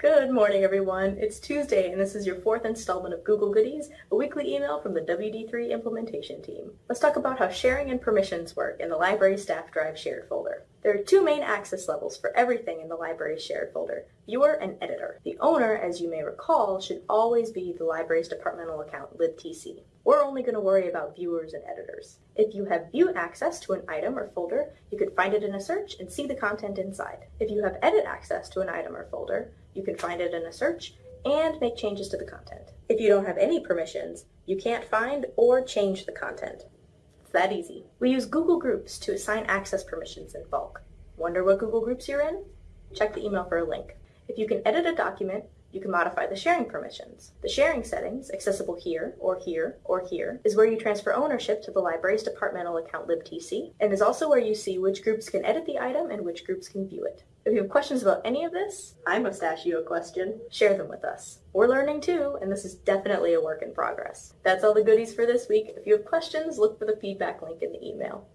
Good morning, everyone. It's Tuesday, and this is your fourth installment of Google Goodies, a weekly email from the WD3 implementation team. Let's talk about how sharing and permissions work in the Library Staff Drive shared folder. There are two main access levels for everything in the library's shared folder, viewer and editor. The owner, as you may recall, should always be the library's departmental account, libtc. We're only going to worry about viewers and editors. If you have view access to an item or folder, you can find it in a search and see the content inside. If you have edit access to an item or folder, you can find it in a search and make changes to the content. If you don't have any permissions, you can't find or change the content. It's that easy. We use Google Groups to assign access permissions in bulk. Wonder what Google Groups you're in? Check the email for a link. If you can edit a document, you can modify the sharing permissions. The sharing settings, accessible here, or here, or here, is where you transfer ownership to the library's departmental account libtc, and is also where you see which groups can edit the item and which groups can view it. If you have questions about any of this, I must ask you a question. Share them with us. We're learning too, and this is definitely a work in progress. That's all the goodies for this week. If you have questions, look for the feedback link in the email.